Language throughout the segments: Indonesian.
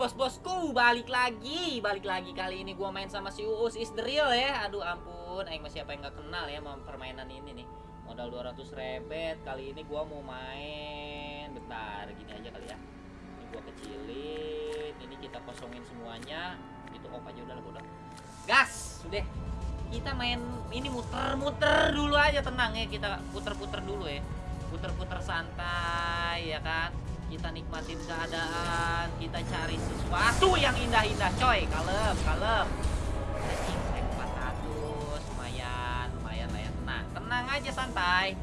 bos-bosku balik lagi. Balik lagi kali ini gua main sama si Uus. Is the real ya. Aduh ampun. Aing masih apa yang nggak kenal ya sama permainan ini nih. Modal 200 rebet. Kali ini gua mau main. Bentar gini aja kali ya. Ini gua kecilin. Ini kita kosongin semuanya. Itu off aja udah udah gas! Sudah kita main ini muter-muter dulu aja. Tenang ya kita puter-puter dulu ya. Puter-puter santai ya kan kita nikmatin keadaan kita cari sesuatu yang indah-indah coy. Kalem kalem. Anjing saya 400 lumayan lumayan ya. Tenang tenang aja santai.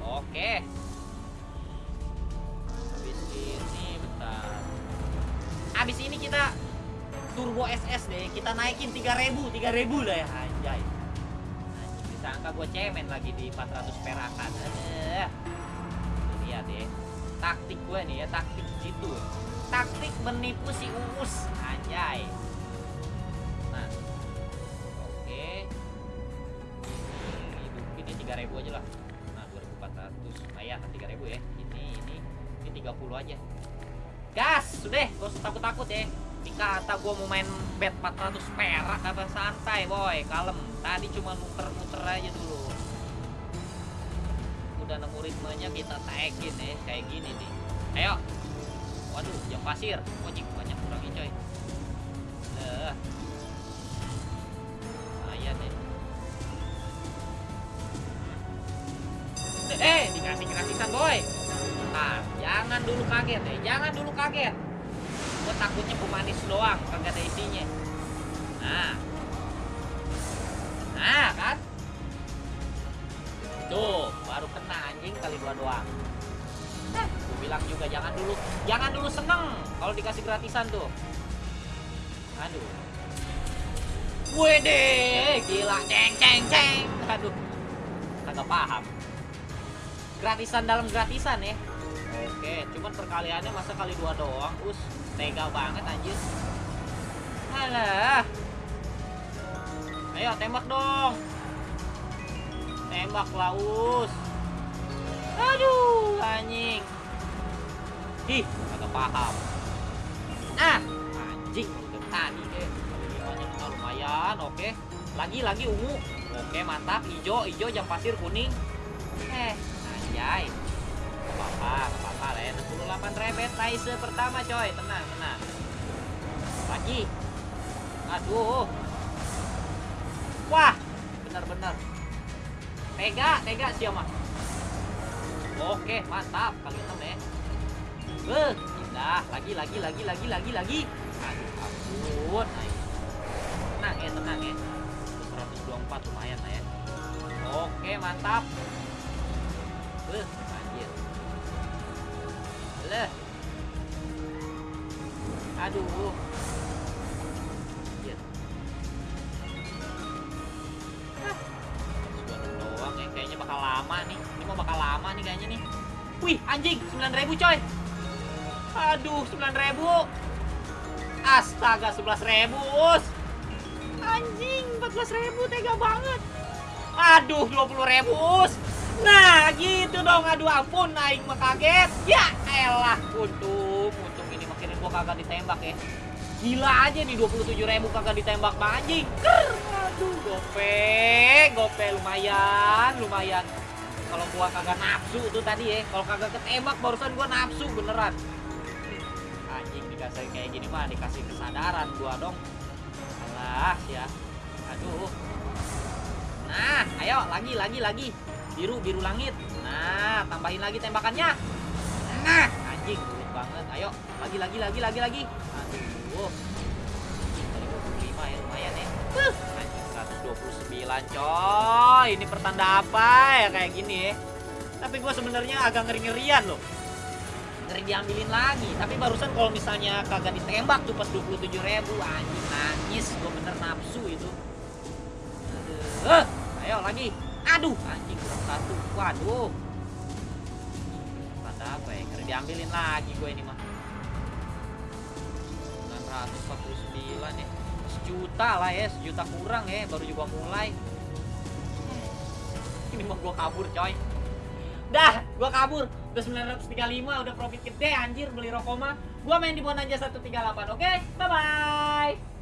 Oke. Habis ini bentar. Habis ini kita turbo SS deh. Kita naikin 3000 3000 lah ya. Anjay. Anjing disangka gue cemen lagi di 400 perakan. Taktik gue nih ya taktik jitu. Taktik menipu si uus. Anjay. Nah. Oke. Ini hidupin ini 3000 aja lah. Nah 2400 lumayan 3000 ya. Ini ini ini 30 aja. Gas! Sudah gak usah takut-takut ya. Ini kata gue mau main bet 400 perak apa santai boy. Kalem. Tadi cuma muter-muter aja dulu udah nemu ritmenya kita taikin ya kayak gini nih. Ayo. Waduh jam pasir. Ojek banyak kurangnya coy. Eh lumayan ya. Eh dikasih gratisan boy. Nah jangan dulu kaget ya jangan dulu kaget. Gue takutnya pemanis doang kagak ada isinya. Nah. Nah kan Tuh, baru kena anjing kali dua doang. Eh, bilang juga jangan dulu, jangan dulu seneng kalau dikasih gratisan tuh. Aduh. Wede, gila, ceng ceng ceng. Aduh, kagak paham. Gratisan dalam gratisan ya. Oke, cuman perkaliannya masa kali dua doang, us tega banget anjir. Alah. Ayo tembak dong tembak laus. Aduh anjing. Ih agak paham. Ah anjing udah tadi deh. Lumayan oke. Lagi lagi ungu. Oke mantap. Hijau hijau jam pasir kuning. Eh anjay. Apa-apa apa-apa lah ya. 68 rebet taise pertama coy. Tenang tenang. Lagi. Aduh. Wah bener-bener Tega, tega siapa? Oke, mantap. Kali enam ya. Beh, indah. Lagi, lagi, lagi, lagi, lagi, lagi. Aduh, ampun. Tenang ya, tenang ya. 124 lumayan lah ya. Oke, mantap. Beh, anjir. Leh. Aduh. Lama nih. Ini mau bakal lama nih kayaknya nih. Wih anjing 9000 coy. Aduh 9000 astaga 11000 us. Anjing 14000 tega banget. Aduh 20000 us. Nah gitu dong. Aduh ampun naik mah kaget. Ya elah untung untung ini makin gua kagak ditembak ya. Gila aja nih 27.000 kagak ditembak bang anjing. Ker, aduh gope gope lumayan lumayan kalau gua kagak nafsu tuh tadi ya kalau kagak ketembak barusan gua nafsu beneran. Anjing dikasih kayak gini mah dikasih kesadaran gua dong. Alah ya. Aduh. Nah ayo lagi lagi lagi. Biru biru langit. Nah tambahin lagi tembakannya. Nah anjing sulit banget. Ayo lagi lagi lagi lagi lagi. Aduh. Kali 25 ya lumayan ya. Uh, 129 coy. Ini pertanda apa ya kayak gini? Tapi gue sebenarnya agak ngeri-ngerian loh. Ngeri diambilin lagi. Tapi barusan kalau misalnya kagak ditembak tuh pas 27 ribu anjing nangis. Gue bener nafsu itu. Aduh uh, ayo lagi. Aduh anjing satu. Waduh. Tanda apa ya? Ngeri diambilin lagi gue ini mah. 949 ya sejuta lah ya sejuta kurang ya baru juga mulai ini mah gue kabur coy dah Gua kabur. Udah 935, udah profit gede anjir beli rokok mah. Gua main di Bonanza 138. Oke, bye bye.